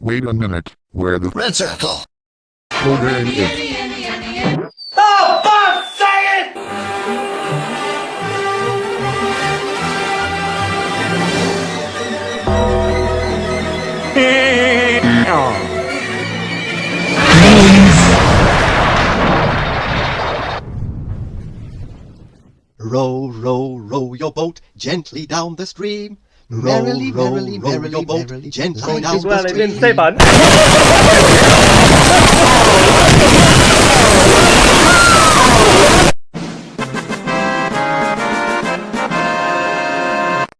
Wait a minute. Where the Red circle. program is. Row, row, row your boat gently down the stream. Merrily, row, merrily, row merrily, your boat boat gently gently down Well, the didn't stream. say button.